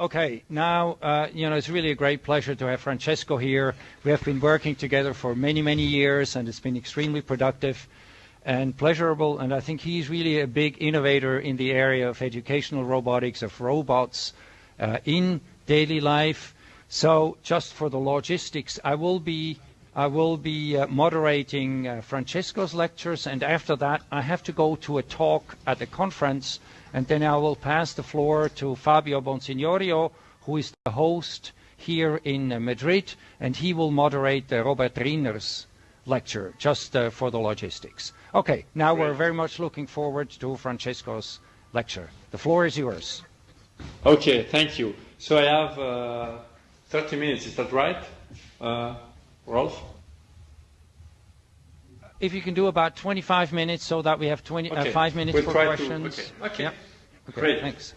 Okay, now, uh, you know, it's really a great pleasure to have Francesco here. We have been working together for many, many years, and it's been extremely productive and pleasurable. And I think he's really a big innovator in the area of educational robotics, of robots uh, in daily life. So, just for the logistics, I will be I will be uh, moderating uh, Francesco's lectures, and after that, I have to go to a talk at a conference and then I will pass the floor to Fabio Bonsignorio, who is the host here in uh, Madrid, and he will moderate uh, Robert Riener's lecture, just uh, for the logistics. Okay, now Great. we're very much looking forward to Francesco's lecture. The floor is yours. Okay, thank you. So I have uh, 30 minutes, is that right, uh, Rolf? if you can do about 25 minutes so that we have 20, uh, okay. uh, five minutes we'll for questions. To, okay. okay. okay. Great. Thanks.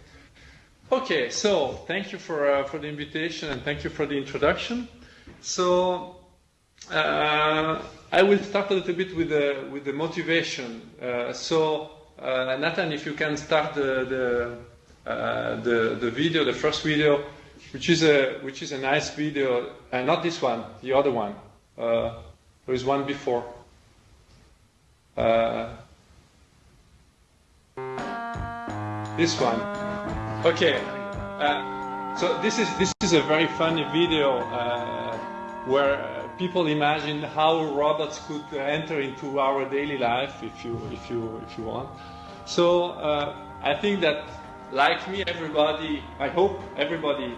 Okay, so thank you for, uh, for the invitation and thank you for the introduction. So uh, I will start a little bit with the, with the motivation. Uh, so uh, Nathan, if you can start the, the, the, the, video, the first video, which is a, which is a nice video, and not this one, the other one. There is one before. Uh, this one. Okay. Uh, so this is this is a very funny video uh, where people imagine how robots could enter into our daily life, if you if you if you want. So uh, I think that, like me, everybody, I hope everybody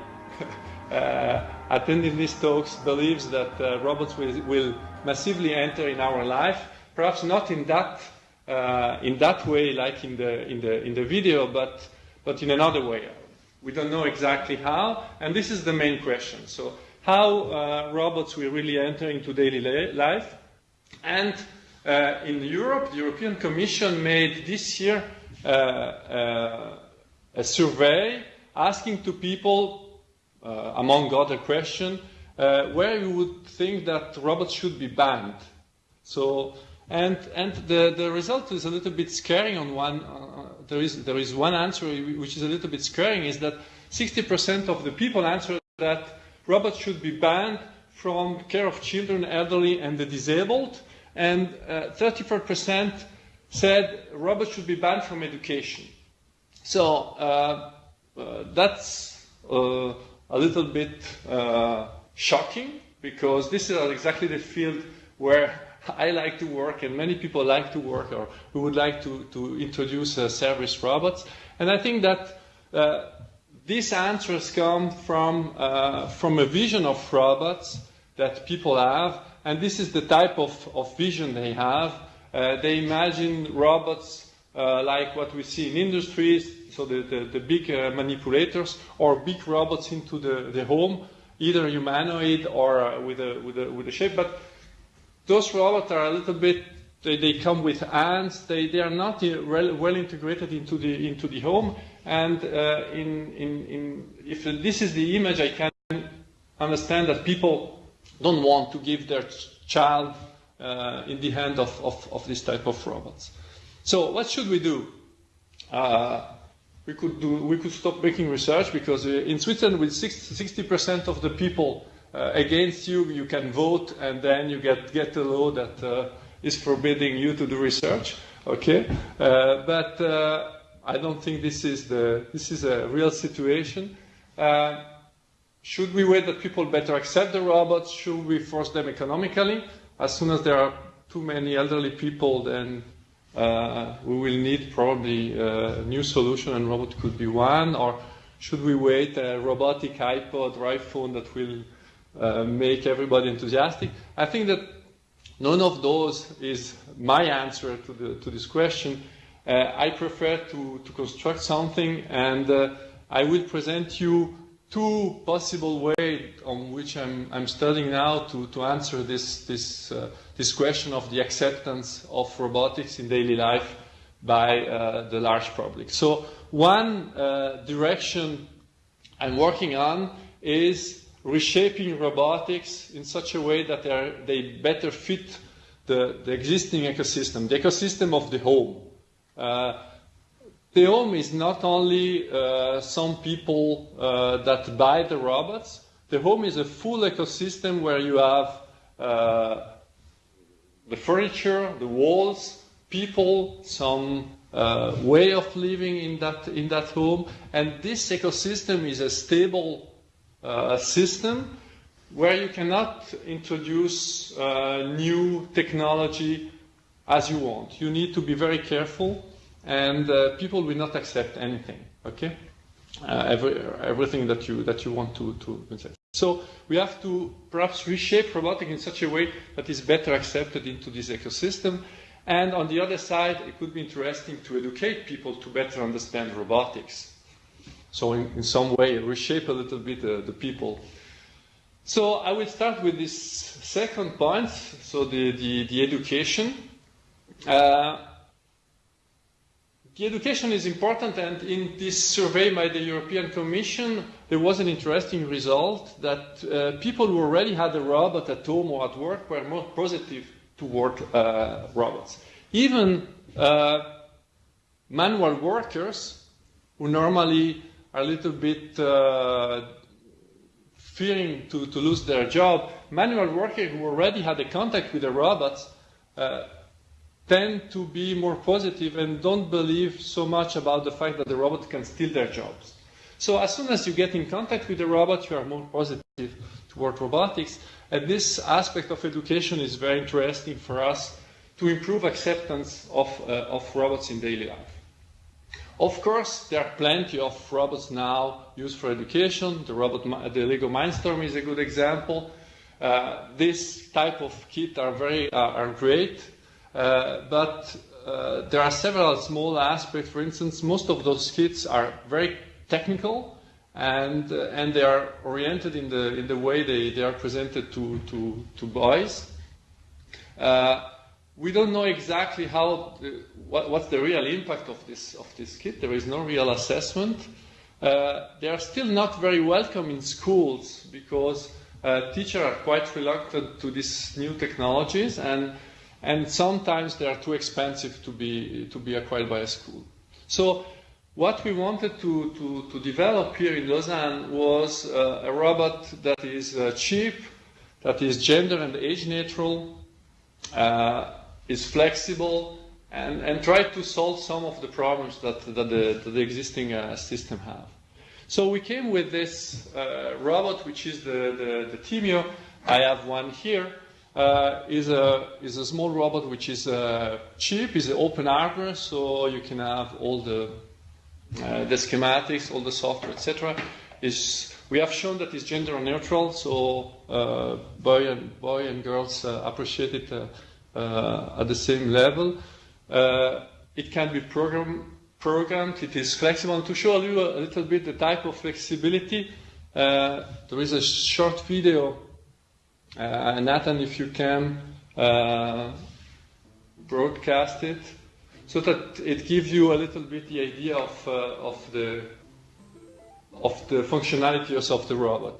uh, attending these talks believes that uh, robots will, will massively enter in our life perhaps not in that uh, in that way, like in the in the in the video, but but in another way. We don't know exactly how, and this is the main question. So, how uh, robots will really enter into daily life? And uh, in Europe, the European Commission made this year uh, uh, a survey asking to people, among other questions, where you would think that robots should be banned. So and, and the, the result is a little bit scaring on one, uh, there, is, there is one answer which is a little bit scaring, is that 60% of the people answer that robots should be banned from care of children, elderly, and the disabled, and uh, 34% said robots should be banned from education. So uh, uh, that's uh, a little bit uh, shocking because this is exactly the field where I like to work and many people like to work or who would like to, to introduce uh, service robots. And I think that uh, these answers come from, uh, from a vision of robots that people have, and this is the type of, of vision they have. Uh, they imagine robots uh, like what we see in industries, so the, the, the big uh, manipulators, or big robots into the, the home, either humanoid or with, a, with, a, with a shape. But those robots are a little bit, they, they come with hands, they, they are not well, well integrated into the, into the home. And uh, in, in, in, if this is the image, I can understand that people don't want to give their child uh, in the hand of, of, of, this type of robots. So what should we do? Uh, we could do, we could stop making research because uh, in Switzerland with 60% of the people uh, against you, you can vote, and then you get, get a law that uh, is forbidding you to do research. Okay, uh, but uh, I don't think this is the this is a real situation. Should we wait that people better accept the robots? Should we force them economically? As soon as there are too many elderly people, then uh, we will need probably a new solution, and robot could be one. Or should we wait a robotic iPod or iPhone that will uh, make everybody enthusiastic. I think that none of those is my answer to, the, to this question. Uh, I prefer to, to construct something and uh, I will present you two possible ways on which I'm, I'm studying now to, to answer this, this, uh, this question of the acceptance of robotics in daily life by uh, the large public. So one uh, direction I'm working on is reshaping robotics in such a way that they better fit the, the, existing ecosystem, the ecosystem of the home. The home is not only uh, some people uh, that buy the robots. The home is a full ecosystem where you have uh, the furniture, the walls, people, some uh, way of living in that in that home, and this ecosystem is a stable uh, system where you cannot introduce uh, new technology as you want. You need to be very careful, and uh, people will not accept anything. Okay, uh, every, everything that you that you want to to accept. So we have to perhaps reshape robotics in such a way that is better accepted into this ecosystem. And on the other side, it could be interesting to educate people to better understand robotics. So in, in some way, reshape a little bit uh, the people. So I will start with this second point, so the, the, the education. Uh, the education is important, and in this survey by the European Commission, there was an interesting result that uh, people who already had a robot at home or at work were more positive toward uh, robots. Even uh, manual workers, who normally are a little bit uh, fearing to, to lose their job, manual workers who already had a contact with the robots uh, tend to be more positive and don't believe so much about the fact that the robot can steal their jobs. So as soon as you get in contact with the robot, you are more positive toward robotics. And this aspect of education is very interesting for us to improve acceptance of, uh, of robots in daily life. Of course, there are plenty of robots now used for education. The, robot, the Lego Mindstorm is a good example. Uh, this type of kit are very uh, are great. Uh, but uh, there are several small aspects. For instance, most of those kits are very technical, and uh, and they are oriented in the in the way they, they are presented to to, to boys. Uh, we don't know exactly how the, what, what's the real impact of this of this kit. There is no real assessment. Uh, they are still not very welcome in schools because teachers are quite reluctant to these new technologies and and sometimes they are too expensive to be, to be acquired by a school. So what we wanted to, to, to develop here in Lausanne was uh, a robot that is uh, cheap, that is gender and age neutral, uh, is flexible, and, and try to solve some of the problems that, that, the, that the existing uh, system have. So we came with this uh, robot, which is the, the, the Thymio. I have one here uh, is, a, is a small robot which is uh, cheap, is open hardware, so you can have all the, uh, the schematics, all the software, etc. Is we have shown that it's gender neutral, so uh, boy and boy and girls uh, appreciate it uh, at the same level. it can be program, programmed. It is flexible. And to show you a little bit the type of flexibility, there is a short video uh, Nathan, if you can uh, broadcast it so that it gives you a little bit the idea of, uh, of, the, of the functionalities of the robot.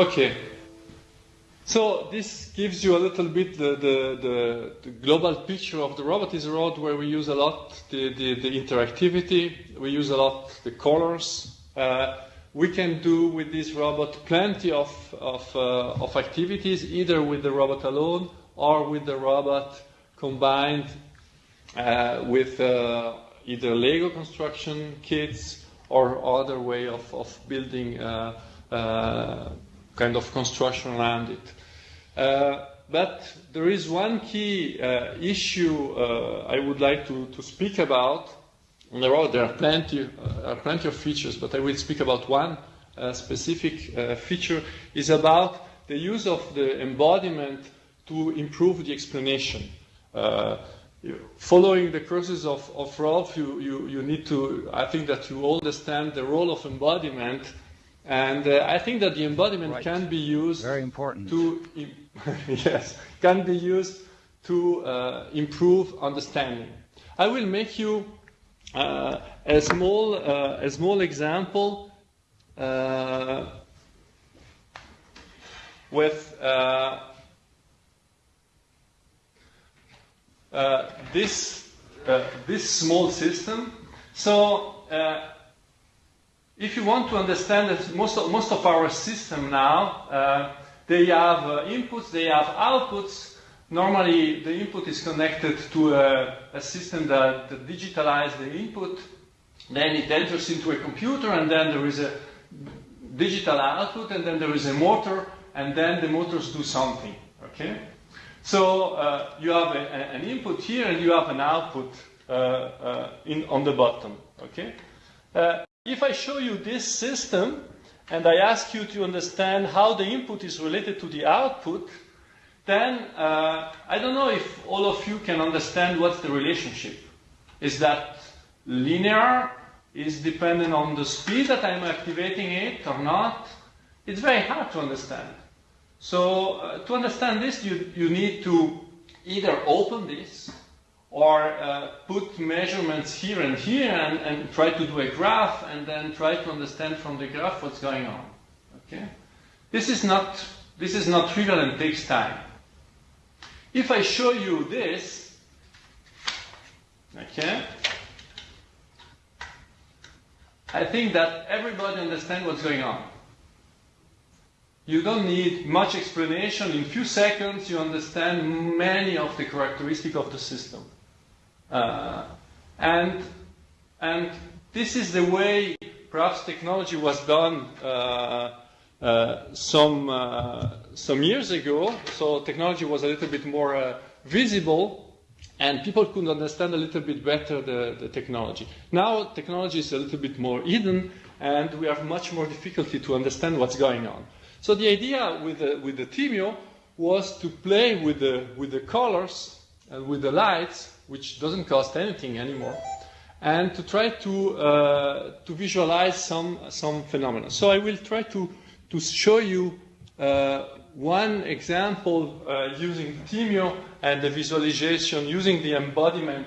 Okay. So this gives you a little bit the, the, the, the, global picture of the robot is a where we use a lot the, the, the interactivity, we use a lot the colors. Uh, we can do with this robot plenty of, of, uh, of activities, either with the robot alone or with the robot combined uh, with uh, either Lego construction kits or other way of, of building uh, uh kind of construction around it. Uh, but there is one key uh, issue I would like to, to speak about. There are, there are plenty, are plenty of features, but I will speak about one specific feature. is about the use of the embodiment to improve the explanation. Uh, following the courses of, of Rolf, you, you, you need to, I think that you understand the role of embodiment. And uh, I think that the embodiment right. can be used very important to yes can be used to uh, improve understanding. I will make you uh, a small uh, a small example uh, with uh, uh, this, uh, this small system. So uh, if you want to understand that most of, most of our system now, uh, they have inputs, they have outputs. Normally, the input is connected to a, a system that, that digitalizes the input. Then it enters into a computer, and then there is a digital output, and then there is a motor, and then the motors do something. Okay? So uh, you have a, a, an input here, and you have an output uh, uh in, on the bottom. Okay? If I show you this system, and I ask you to understand how the input is related to the output, then uh, I don't know if all of you can understand what's the relationship. Is that linear? Is dependent on the speed that I'm activating it or not? It's very hard to understand. So uh, to understand this, you, you need to either open this or uh, put measurements here and here and, and, try to do a graph and then try to understand from the graph what's going on. Okay? This is not, this is not trivial and takes time. If I show you this, okay, I think that everybody understands what's going on. You don't need much explanation. In few seconds, you understand many of the characteristics of the system. Uh, and, and this is the way perhaps technology was done uh, uh, some, uh, some years ago. So technology was a little bit more uh, visible and people could understand a little bit better the, the technology. Now technology is a little bit more hidden and we have much more difficulty to understand what's going on. So the idea with the, with the Thymio was to play with the, with the colors and with the lights, which doesn't cost anything anymore, and to try to, uh, to visualize some, some phenomena. So I will try to, to show you uh, one example uh, using Thymio and the visualization using the embodiment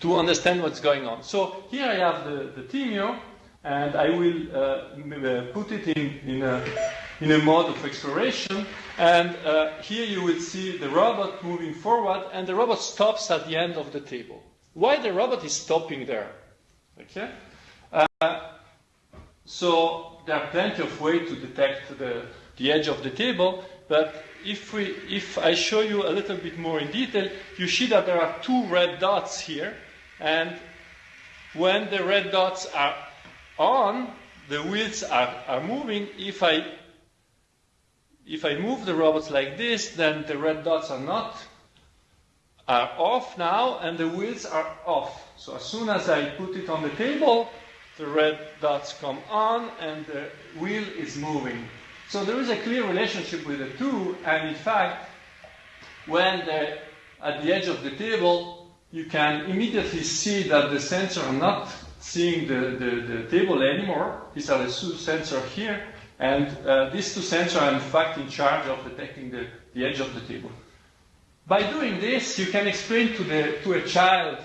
to understand what's going on. So here I have the, the Thymio, and I will uh, uh, put it in, in, a, in a mode of exploration. And uh, here you will see the robot moving forward, and the robot stops at the end of the table. Why the robot is stopping there? Okay? Uh, so there are plenty of ways to detect the, the edge of the table, but if, we, if I show you a little bit more in detail, you see that there are two red dots here, and when the red dots are on, the wheels are, are moving. If I, if I move the robots like this, then the red dots are not, are off now, and the wheels are off. So as soon as I put it on the table, the red dots come on, and the wheel is moving. So there is a clear relationship with the two, and in fact, when they're at the edge of the table, you can immediately see that the sensor are not seeing the, the, the table anymore. These are the two sensors here, and uh, these two sensors are in fact in charge of detecting the, the edge of the table. By doing this, you can explain to, the, to a child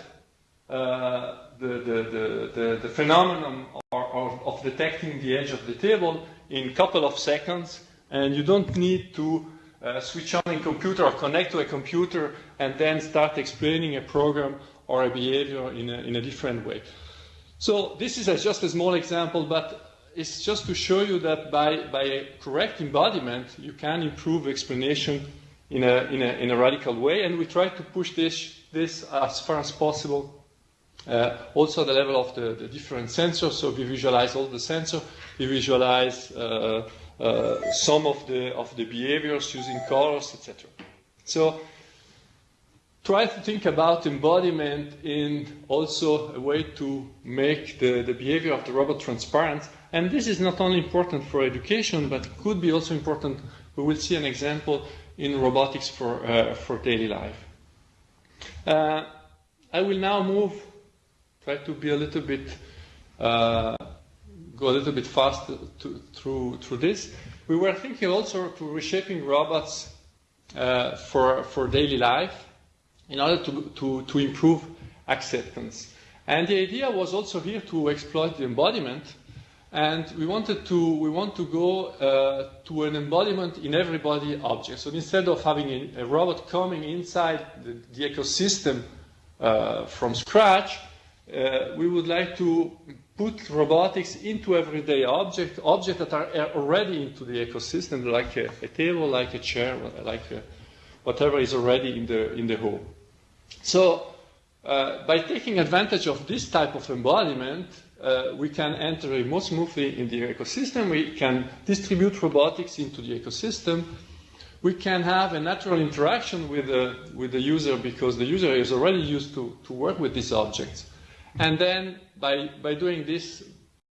uh, the, the, the, the, phenomenon or, or of detecting the edge of the table in a couple of seconds, and you don't need to uh, switch on a computer or connect to a computer and then start explaining a program or a behavior in a, in a different way. So this is a, just a small example, but it's just to show you that by, by a correct embodiment, you can improve explanation in a, in a, in a radical way, and we try to push this, this as far as possible. Uh, also at the level of the, the, different sensors, so we visualize all the sensors, we visualize uh, uh, some of the, of the behaviors using colors, etc. So try to think about embodiment in also a way to make the, the behavior of the robot transparent. And this is not only important for education, but could be also important. We will see an example in robotics for, uh, for daily life. Uh, I will now move, try to be a little bit, uh, go a little bit fast to, through, through this. We were thinking also to reshaping robots uh, for, for daily life in order to, to, to improve acceptance. And the idea was also here to exploit the embodiment. And we wanted to, we want to go uh, to an embodiment in everybody object. So instead of having a, robot coming inside the, the ecosystem uh, from scratch, uh, we would like to put robotics into everyday objects, objects that are already into the ecosystem, like a, a table, like a chair, like a, whatever is already in the, in the home. So uh, by taking advantage of this type of embodiment, uh, we can enter more smoothly in the ecosystem. We can distribute robotics into the ecosystem. We can have a natural interaction with the, with the user because the user is already used to, to work with these objects. And then by, by doing this,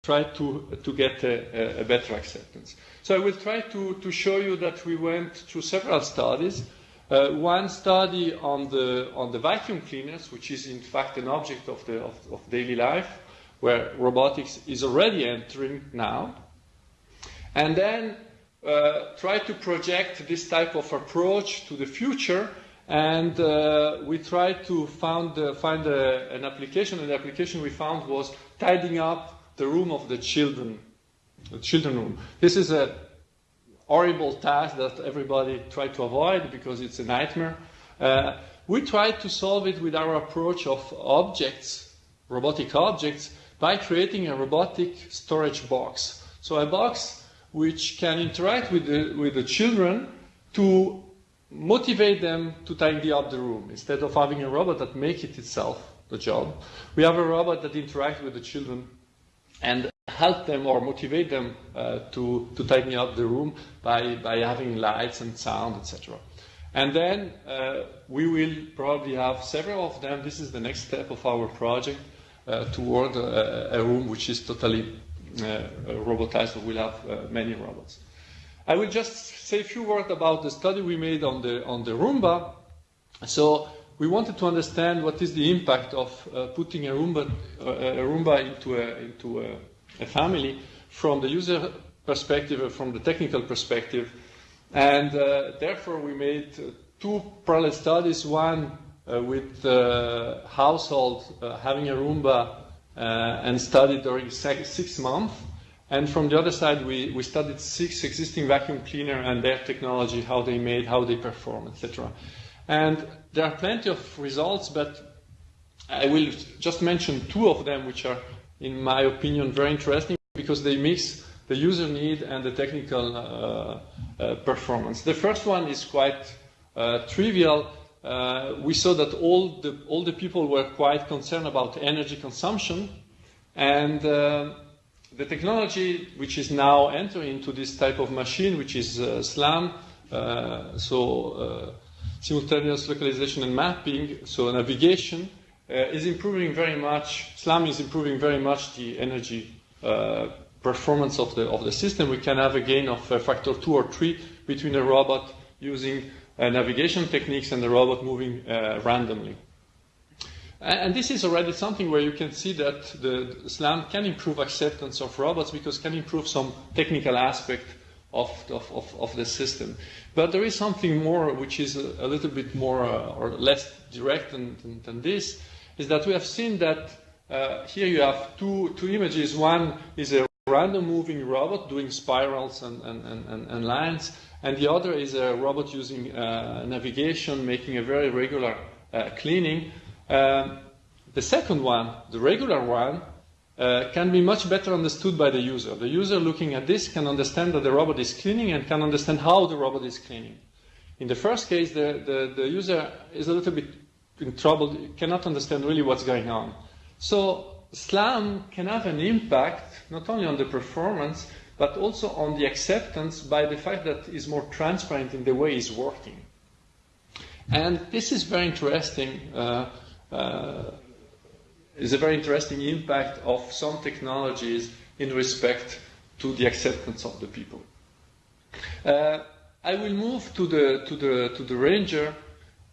try to, to get a, a better acceptance. So I will try to, to show you that we went through several studies. Uh, one study on the, on the vacuum cleaners, which is in fact an object of, the, of, of daily life, where robotics is already entering now. And then uh, try to project this type of approach to the future. And uh, we tried to found, uh, find a, an application, and the application we found was tidying up the room of the children, the children room. This is a horrible task that everybody tried to avoid because it's a nightmare. Uh, we tried to solve it with our approach of objects, robotic objects, by creating a robotic storage box. So a box which can interact with the, with the children to motivate them to tidy up the room. Instead of having a robot that makes it itself the job, we have a robot that interacts with the children and help them or motivate them uh, to, to tidy up the room by, by having lights and sound, etc. And then uh, we will probably have several of them. This is the next step of our project toward a, a, room which is totally uh, robotized, so we'll have uh, many robots. I will just say a few words about the study we made on the, on the Roomba. So we wanted to understand what is the impact of uh, putting a Roomba, a Roomba into, a, into a, a family from the user perspective or from the technical perspective. And uh, therefore, we made uh, two parallel studies one uh, with uh, household uh, having a Roomba uh, and studied during six months. And from the other side, we, we studied six existing vacuum cleaner and their technology, how they made, how they perform, etc. And there are plenty of results, but I will just mention two of them, which are in my opinion, very interesting because they mix the user need and the technical uh, uh, performance. The first one is quite uh, trivial. Uh, we saw that all the, all the people were quite concerned about energy consumption and uh, the technology which is now entering into this type of machine, which is uh, SLAM, so simultaneous localization and mapping, so navigation, uh, is improving very much, SLAM is improving very much the energy uh, performance of the, of the system. We can have a gain of a factor two or three between a robot using uh, navigation techniques and the robot moving randomly. And this is already something where you can see that the SLAM can improve acceptance of robots because can improve some technical aspect of, of, of, of the system. But there is something more which is a, a little bit more uh, or less direct than, than, than, this, is that we have seen that uh, here you have two, two images. One is a random moving robot doing spirals and, and, and, and lines, and the other is a robot using uh, navigation, making a very regular uh, cleaning. Um, the second one, the regular one, uh, can be much better understood by the user. The user looking at this can understand that the robot is cleaning and can understand how the robot is cleaning. In the first case, the, the, the user is a little bit in trouble, cannot understand really what's going on. So SLAM can have an impact not only on the performance, but also on the acceptance by the fact that it's more transparent in the way it's working. And this is very interesting. Uh, uh, is a very interesting impact of some technologies in respect to the acceptance of the people. Uh, I will move to the, to, the, to the Ranger.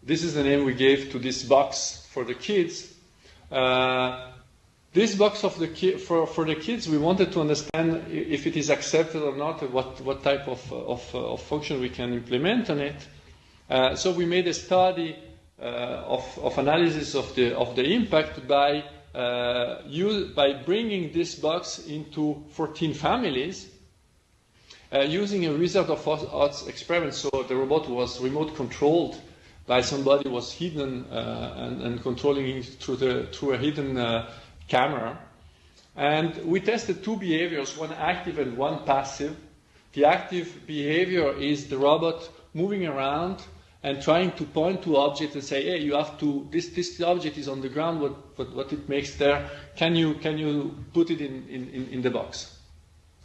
This is the name we gave to this box for the kids. Uh, this box of the ki- for, for the kids, we wanted to understand if it is accepted or not, what, what type of, of, of function we can implement on it. Uh, so we made a study uh, of, of analysis of the, of the impact by uh, use, by bringing this box into 14 families uh, using a Wizard of Oz experiment. So the robot was remote controlled by somebody was hidden uh, and, and, controlling it through, the, through a hidden uh, camera. And we tested two behaviors, one active and one passive. The active behavior is the robot moving around and trying to point to object and say, hey, you have to, this, this object is on the ground, what, what, what it makes there, can you, can you put it in, in, in the box?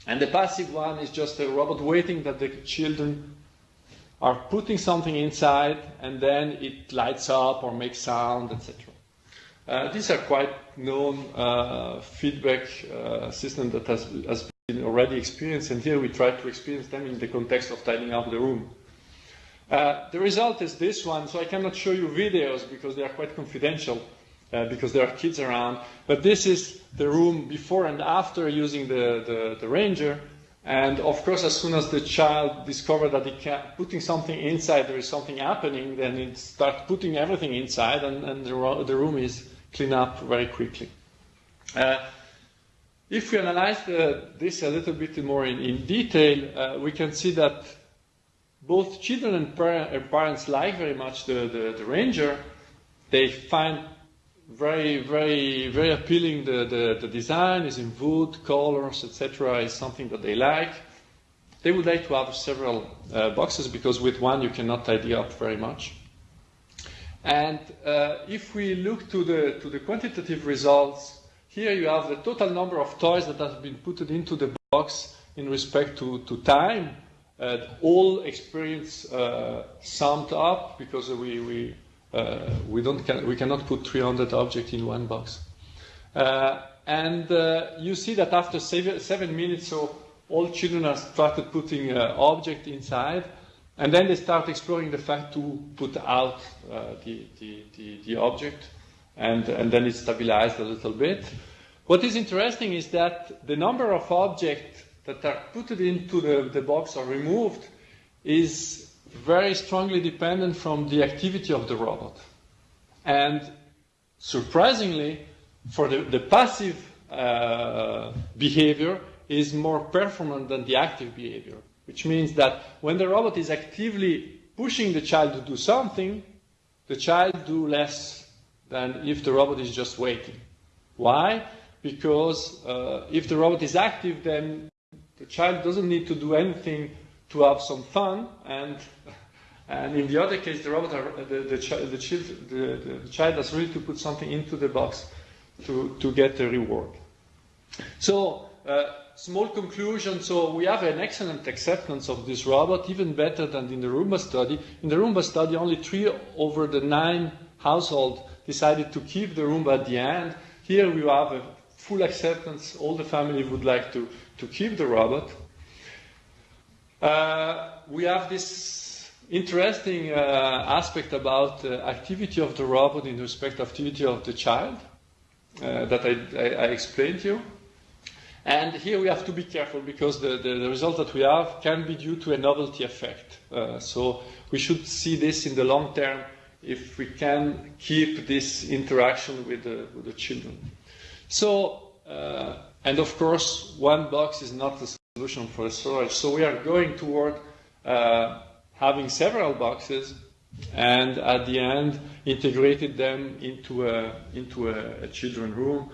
And the passive one is just a robot waiting that the children are putting something inside and then it lights up or makes sound, etc. Uh, these are quite known uh, feedback uh, systems that has, has been already experienced, and here we try to experience them in the context of tidying up the room. Uh, the result is this one, so I cannot show you videos because they are quite confidential, uh, because there are kids around. But this is the room before and after using the, the, the Ranger. And of course, as soon as the child discovers that he can, putting something inside, there is something happening, then it starts putting everything inside, and, and the, the room is cleaned up very quickly. Uh, if we analyze the, this a little bit more in, in detail, uh, we can see that both children and par- parents like very much the, the, the, Ranger. They find very, very, very appealing the, the, the design is in wood, colors, etc. is something that they like. They would like to have several uh, boxes because with one you cannot tidy up very much. And uh, if we look to the, to the quantitative results, here you have the total number of toys that have been put into the box in respect to, to time uh, all experience uh, summed up because we, we, uh, we, don't can, we cannot put 300 objects in one box. Uh, and uh, you see that after seven, seven, minutes, so all children have started putting uh, object inside, and then they start exploring the fact to put out the, the, the, the, object, and, and then it stabilized a little bit. What is interesting is that the number of objects that are put into the, the box or removed is very strongly dependent from the activity of the robot. And surprisingly, for the, the passive uh, behavior is more performant than the active behavior, which means that when the robot is actively pushing the child to do something, the child do less than if the robot is just waiting. Why? Because uh, if the robot is active, then the child doesn't need to do anything to have some fun, and and in the other case, the robot, the, the, the, child, the, the, child has really to put something into the box to, to get the reward. So, uh, small conclusion. So, we have an excellent acceptance of this robot, even better than in the Roomba study. In the Roomba study, only three over the nine household decided to keep the Roomba at the end. Here, we have a full acceptance. All the family would like to to keep the robot. Uh, we have this interesting uh, aspect about uh, activity of the robot in respect to activity of the child uh, that I, I, I, explained to you. And here we have to be careful because the, the, the result that we have can be due to a novelty effect. Uh, so we should see this in the long term if we can keep this interaction with the, with the children. So uh, and of course, one box is not the solution for storage. So we are going toward uh, having several boxes and at the end integrated them into a, into a, a children room.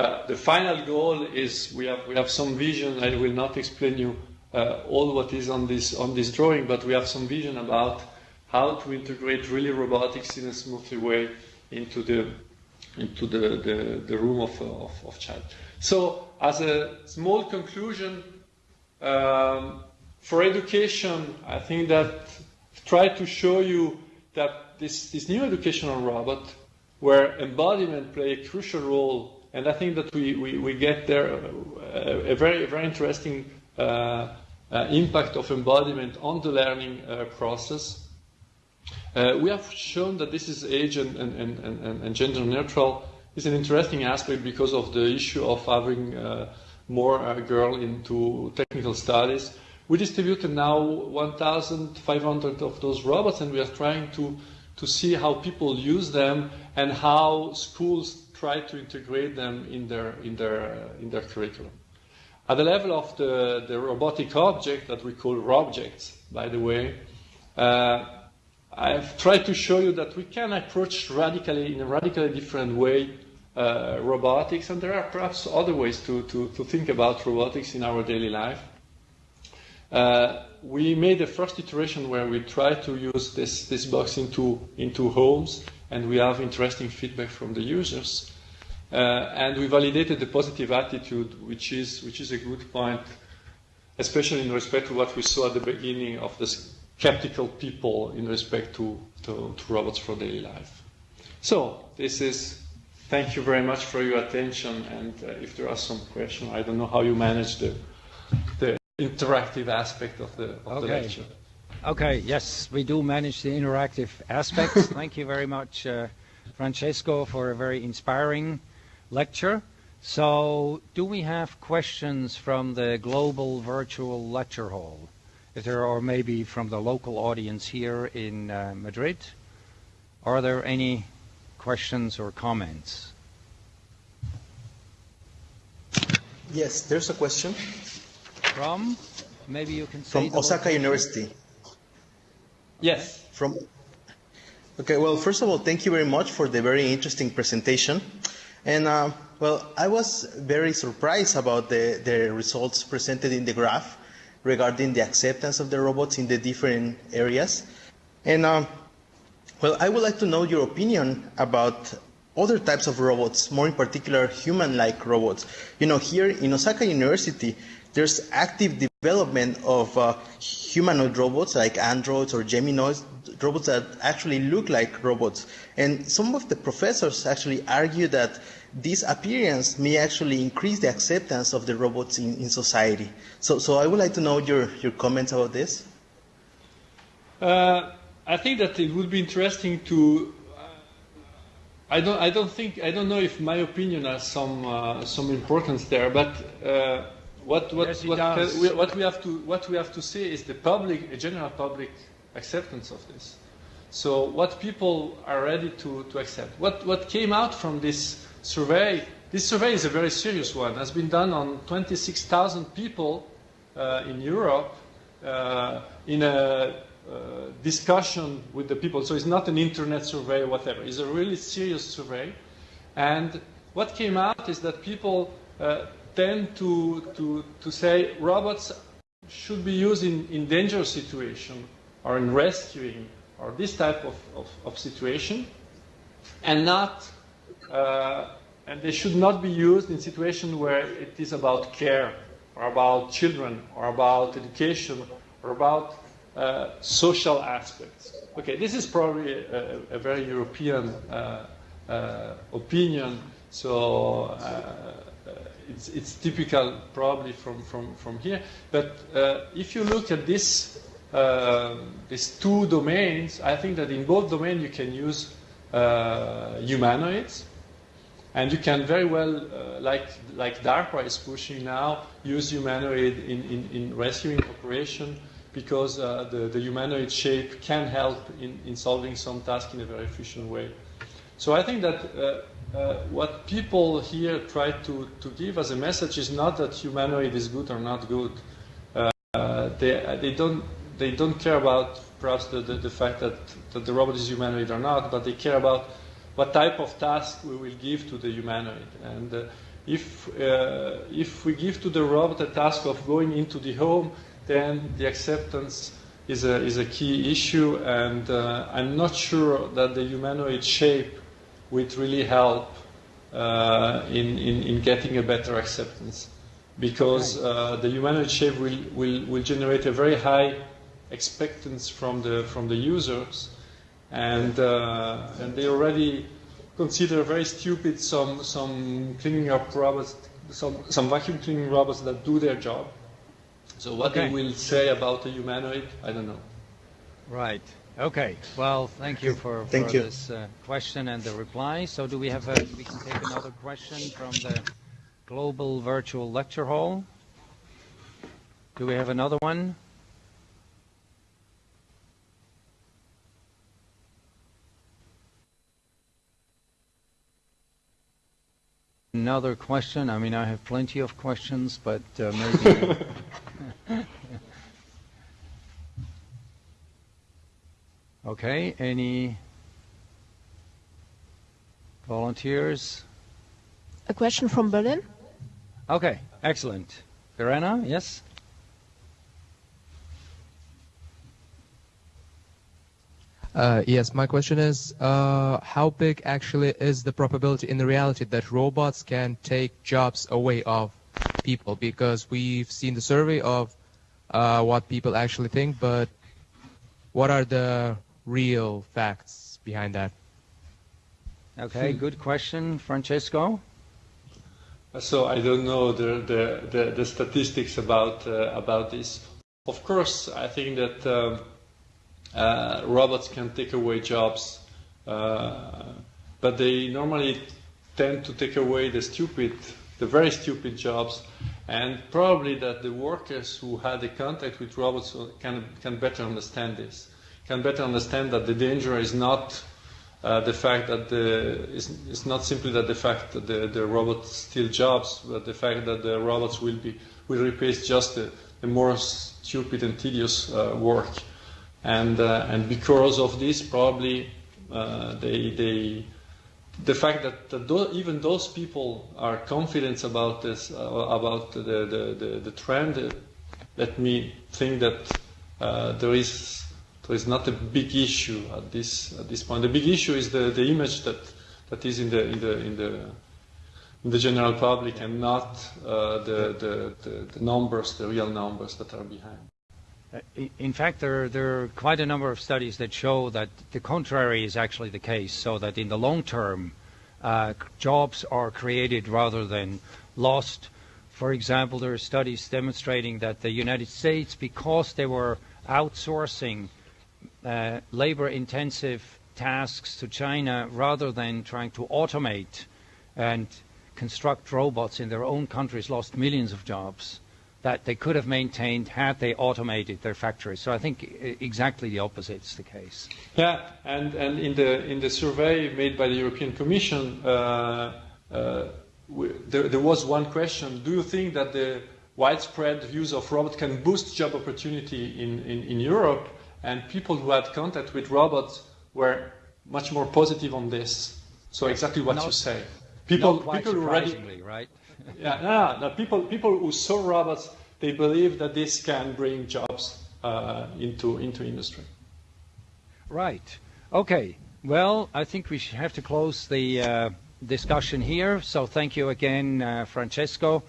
Uh, the final goal is we have, we have some vision. I will not explain you uh, all what is on this, on this drawing, but we have some vision about how to integrate really robotics in a smoothly way into the into the, the, the room of, of, of child. So as a small conclusion, um, for education, I think that try to show you that this, this new educational robot, where embodiment play a crucial role, and I think that we, we, we get there a, uh, a very, very interesting uh, uh, impact of embodiment on the learning uh, process. Uh, we have shown that this is age and, and, and, and, gender neutral. It's an interesting aspect because of the issue of having uh, more girl into technical studies. We distributed now 1,500 of those robots, and we are trying to, to see how people use them and how schools try to integrate them in their, in their, uh, in their curriculum. At the level of the, the robotic object that we call RobJects, by the way, uh, I've tried to show you that we can approach radically, in a radically different way, uh, robotics, and there are perhaps other ways to, to, to think about robotics in our daily life. Uh, we made the first iteration where we tried to use this, this box into, into homes, and we have interesting feedback from the users. Uh, and we validated the positive attitude, which is, which is a good point, especially in respect to what we saw at the beginning of this skeptical people in respect to, to, to robots for daily life. So this is, thank you very much for your attention. And uh, if there are some questions, I don't know how you manage the, the interactive aspect of the, of okay. the lecture. Okay, yes, we do manage the interactive aspects. Thank you very much, uh, Francesco, for a very inspiring lecture. So, do we have questions from the global virtual lecture hall? if there are maybe from the local audience here in uh, Madrid. Are there any questions or comments? Yes, there's a question. From? Maybe you can say From Osaka University. Yes. From. Okay, well, first of all, thank you very much for the very interesting presentation. And, uh, well, I was very surprised about the, the results presented in the graph regarding the acceptance of the robots in the different areas. And um, well, I would like to know your opinion about other types of robots, more in particular human-like robots. You know, here in Osaka University, there's active development of uh, humanoid robots like androids or Geminoids, robots that actually look like robots. And some of the professors actually argue that this appearance may actually increase the acceptance of the robots in, in society. So, so I would like to know your, your comments about this. Uh, I think that it would be interesting to. Uh, I don't. I don't think. I don't know if my opinion has some uh, some importance there. But uh, what what yes, what, can, we, what we have to what we have to say is the public, a general public acceptance of this. So what people are ready to, to accept. What what came out from this survey, this survey is a very serious one, has been done on 26,000 people uh, in Europe uh, in a uh, discussion with the people. So it's not an internet survey or whatever. It's a really serious survey. And what came out is that people uh, tend to, to, to say robots should be used in, in dangerous situation or in rescuing or this type of, of, of situation and not uh, and they should not be used in situations where it is about care or about children or about education or about uh, social aspects. Okay, this is probably a, a very European uh, uh, opinion, so uh, it's, it's, typical probably from, from, from here. But uh, if you look at this, these two domains, I think that in both domains you can use humanoids, and you can very well, uh, like, like DARPA is pushing now, use humanoid in, in, in rescuing operation because uh, the, the humanoid shape can help in, in solving some task in a very efficient way. So I think that uh, uh, what people here try to, to give as a message is not that humanoid is good or not good. Uh, they, they, don't, they don't care about perhaps the, the, the fact that, that the robot is humanoid or not, but they care about what type of task we will give to the humanoid. And uh, if, uh, if we give to the robot a task of going into the home, then the acceptance is a, is a key issue, and uh, I'm not sure that the humanoid shape would really help uh, in, in, in, getting a better acceptance. Because uh, the humanoid shape will, will, will generate a very high expectance from the, from the users, and, uh, and they already consider very stupid some, some cleaning up robots, some, some vacuum cleaning robots that do their job. So what okay. they will say about the humanoid, I don't know. Right. Okay. Well, thank you for, thank for you. this uh, question and the reply. So do we have a, we can take another question from the Global Virtual Lecture Hall. Do we have another one? Another question. I mean, I have plenty of questions, but uh, maybe. okay. Any volunteers? A question from Berlin. Okay. Excellent. Verena, yes. Uh, yes, my question is, uh, how big actually is the probability in the reality that robots can take jobs away of people? Because we've seen the survey of uh, what people actually think, but what are the real facts behind that? Okay, good question, Francesco. So I don't know the the, the, the statistics about uh, about this. Of course, I think that. Um, uh, robots can take away jobs, uh, but they normally tend to take away the stupid, the very stupid jobs, and probably that the workers who had a contact with robots can, can better understand this, can better understand that the danger is not uh, the fact that the, it's, it's, not simply that the fact that the, the robots steal jobs, but the fact that the robots will be will replace just the, the more stupid and tedious uh, work. And uh, and because of this, probably uh, they they the fact that, that even those people are confident about this uh, about the the, the, the trend uh, let me think that there is there is not a big issue at this at this point. The big issue is the, the image that that is in the in the in the in the general public and not uh, the, the, the, the numbers, the real numbers that are behind. Uh, in fact, there, there, are quite a number of studies that show that the contrary is actually the case, so that in the long term, uh, jobs are created rather than lost. For example, there are studies demonstrating that the United States, because they were outsourcing uh, labor intensive tasks to China rather than trying to automate and construct robots in their own countries, lost millions of jobs that they could have maintained had they automated their factories. So I think exactly the opposite is the case. Yeah, and, and in, the, in the survey made by the European Commission, uh, uh, there, there, was one question. Do you think that the widespread use of robots can boost job opportunity in, in, in Europe? And people who had contact with robots were much more positive on this. So exactly what not, you say. People, people already, right? yeah, no, no, people, people who saw robots, they believe that this can bring jobs uh, into, into industry. Right. Okay. Well, I think we have to close the uh, discussion here. So thank you again, uh, Francesco,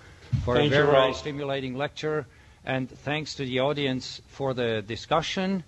for thank a very, very stimulating lecture. And thanks to the audience for the discussion.